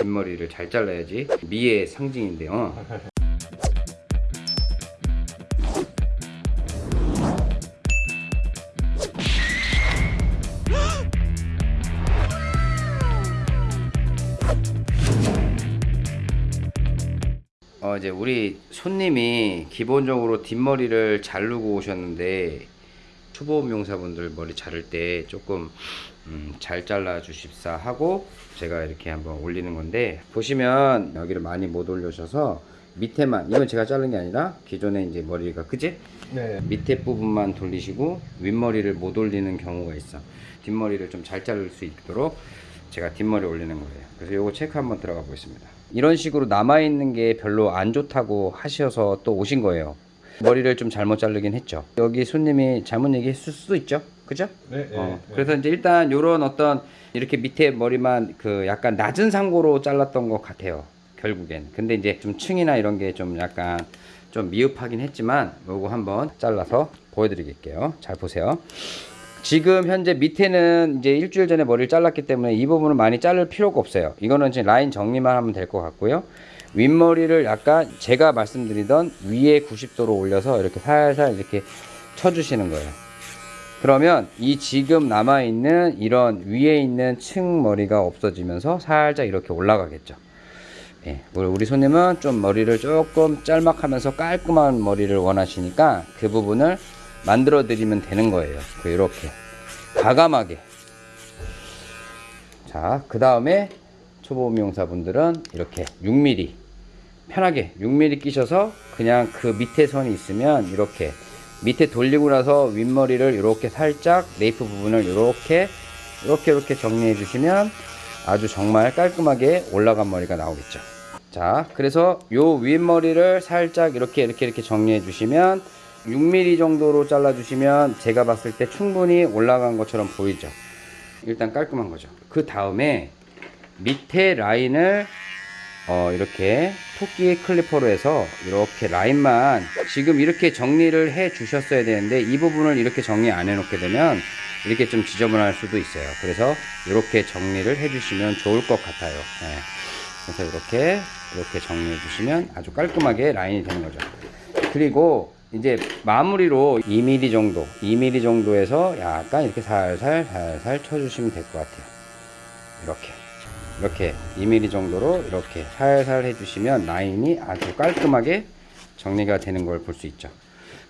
뒷머리를 잘 잘라야지 미의 상징인데요. 어 이제 우리 손님이 기본적으로 뒷머리를 자르고 오셨는데 초보 미용사분들 머리 자를 때 조금 음, 잘 잘라 주십사 하고 제가 이렇게 한번 올리는 건데 보시면 여기를 많이 못 올려셔서 밑에만 이건 제가 자른 게 아니라 기존에 이제 머리가 그지? 네. 밑에 부분만 돌리시고 윗머리를 못 올리는 경우가 있어 뒷머리를 좀 잘 자를 수 있도록 제가 뒷머리 올리는 거예요 그래서 요거 체크 한번 들어가 보겠습니다 이런 식으로 남아있는 게 별로 안 좋다고 하셔서 또 오신 거예요 머리를 좀 잘못 자르긴 했죠 여기 손님이 잘못 얘기했을 수도 있죠 그죠? 네. 네. 어, 네. 그래서 이제 일단 요런 어떤 이렇게 밑에 머리만 그 약간 낮은 상고로 잘랐던 것 같아요. 결국엔. 근데 이제 좀 층이나 이런 게 좀 약간 좀 미흡하긴 했지만 요거 한번 잘라서 보여드릴게요. 잘 보세요. 지금 현재 밑에는 이제 일주일 전에 머리를 잘랐기 때문에 이 부분은 많이 자를 필요가 없어요. 이거는 지금 라인 정리만 하면 될 것 같고요. 윗머리를 약간 제가 말씀드리던 위에 90도로 올려서 이렇게 살살 이렇게 쳐주시는 거예요. 그러면 이 지금 남아있는 이런 위에 있는 층 머리가 없어지면서 살짝 이렇게 올라가겠죠. 예, 우리 손님은 좀 머리를 조금 짤막하면서 깔끔한 머리를 원하시니까 그 부분을 만들어 드리면 되는 거예요. 그 이렇게 과감하게. 자, 그 다음에 초보 미용사분들은 이렇게 6mm 편하게 6mm 끼셔서 그냥 그 밑에 선이 있으면 이렇게 밑에 돌리고 나서 윗머리를 이렇게 살짝 네이프 부분을 이렇게 이렇게 이렇게 정리해 주시면 아주 정말 깔끔하게 올라간 머리가 나오겠죠. 자 그래서 요 윗머리를 살짝 이렇게 이렇게 이렇게 정리해 주시면 6mm 정도로 잘라 주시면 제가 봤을 때 충분히 올라간 것처럼 보이죠. 일단 깔끔한 거죠. 그 다음에 밑에 라인을 어, 이렇게 토끼 클리퍼로 해서 이렇게 라인만 지금 이렇게 정리를 해 주셨어야 되는데 이 부분을 이렇게 정리 안 해 놓게 되면 이렇게 좀 지저분할 수도 있어요. 그래서 이렇게 정리를 해 주시면 좋을 것 같아요. 네. 그래서 이렇게 이렇게 정리해 주시면 아주 깔끔하게 라인이 되는 거죠. 그리고 이제 마무리로 2mm 정도 2mm 정도에서 약간 이렇게 살살 살살 쳐주시면 될 것 같아요. 이렇게 이렇게 2mm 정도로 이렇게 살살 해주시면 라인이 아주 깔끔하게 정리가 되는 걸 볼 수 있죠.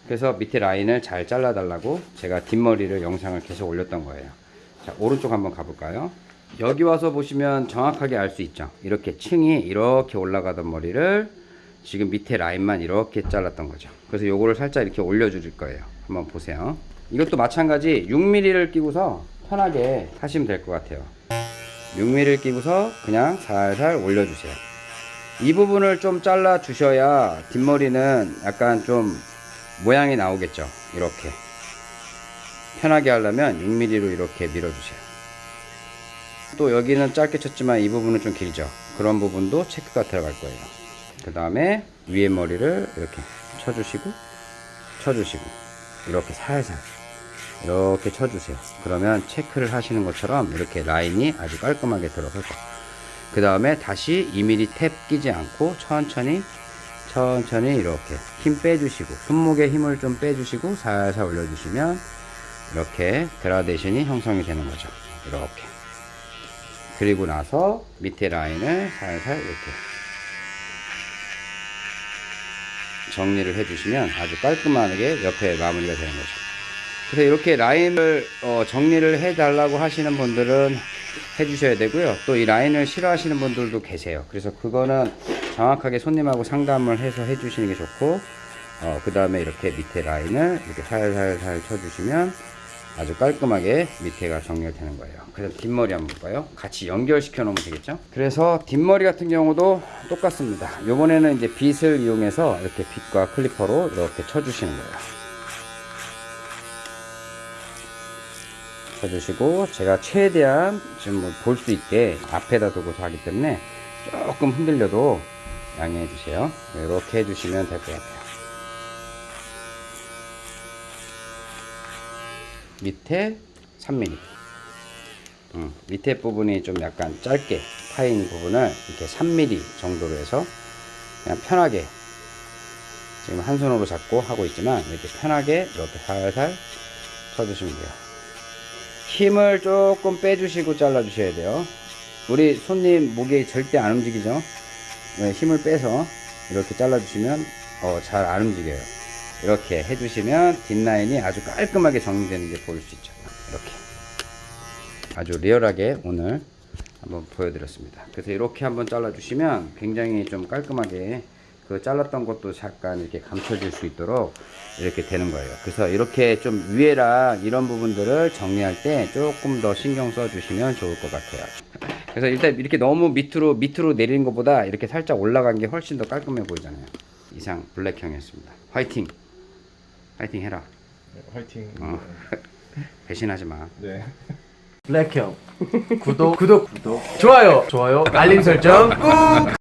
그래서 밑에 라인을 잘 잘라 달라고 제가 뒷머리를 영상을 계속 올렸던 거예요. 자 오른쪽 한번 가볼까요? 여기 와서 보시면 정확하게 알 수 있죠. 이렇게 층이 이렇게 올라가던 머리를 지금 밑에 라인만 이렇게 잘랐던 거죠. 그래서 요거를 살짝 이렇게 올려 줄 거예요. 한번 보세요. 이것도 마찬가지 6mm를 끼고서 편하게 하시면 될 것 같아요 6mm를 끼고서 그냥 살살 올려주세요. 이 부분을 좀 잘라 주셔야 뒷머리는 약간 좀 모양이 나오겠죠. 이렇게. 편하게 하려면 6mm로 이렇게 밀어주세요. 또 여기는 짧게 쳤지만 이 부분은 좀 길죠. 그런 부분도 체크가 들어갈 거예요. 그 다음에 위에 머리를 이렇게 쳐주시고, 쳐주시고, 이렇게 살살. 이렇게 쳐주세요. 그러면 체크를 하시는 것처럼 이렇게 라인이 아주 깔끔하게 들어설 거예요. 그 다음에 다시 2mm 탭 끼지 않고 천천히 천천히 이렇게 힘 빼주시고 손목에 힘을 좀 빼주시고 살살 올려주시면 이렇게 그라데이션이 형성이 되는 거죠. 이렇게 그리고 나서 밑에 라인을 살살 이렇게 정리를 해주시면 아주 깔끔하게 옆에 마무리가 되는 거죠. 그래서 이렇게 라인을 어, 정리를 해 달라고 하시는 분들은 해 주셔야 되고요. 또 이 라인을 싫어하시는 분들도 계세요. 그래서 그거는 정확하게 손님하고 상담을 해서 해 주시는 게 좋고 어, 그 다음에 이렇게 밑에 라인을 이렇게 살살살 쳐 주시면 아주 깔끔하게 밑에가 정렬되는 거예요. 그래서 뒷머리 한번 볼까요? 같이 연결시켜 놓으면 되겠죠? 그래서 뒷머리 같은 경우도 똑같습니다. 요번에는 이제 빗을 이용해서 이렇게 빗과 클리퍼로 이렇게 쳐 주시는 거예요 쳐주시고 제가 최대한 지금 뭐 볼 수 있게 앞에다 두고서 하기 때문에 조금 흔들려도 양해해 주세요. 이렇게 해주시면 될 것 같아요. 밑에 3mm 음, 밑에 부분이 좀 약간 짧게 파인 부분을 이렇게 3mm 정도로 해서 그냥 편하게 지금 한 손으로 잡고 하고 있지만 이렇게 편하게 이렇게 살살 쳐주시면 돼요. 힘을 조금 빼주시고 잘라주셔야 돼요. 우리 손님 목이 절대 안 움직이죠? 네, 힘을 빼서 이렇게 잘라주시면 어, 잘 안 움직여요. 이렇게 해주시면 뒷라인이 아주 깔끔하게 정리되는 게 보일 수 있죠. 이렇게. 아주 리얼하게 오늘 한번 보여드렸습니다. 그래서 이렇게 한번 잘라주시면 굉장히 좀 깔끔하게 그 잘랐던 것도 잠깐 이렇게 감춰질 수 있도록 이렇게 되는 거예요. 그래서 이렇게 좀 위에랑 이런 부분들을 정리할 때 조금 더 신경 써 주시면 좋을 것 같아요. 그래서 일단 이렇게 너무 밑으로 밑으로 내리는 것보다 이렇게 살짝 올라간 게 훨씬 더 깔끔해 보이잖아요. 이상 블랙형이었습니다. 화이팅! 화이팅 해라. 네, 화이팅. 어. 배신하지 마. 네. 블랙형 구독 구독 구독 좋아요 좋아요 알림 설정 꾹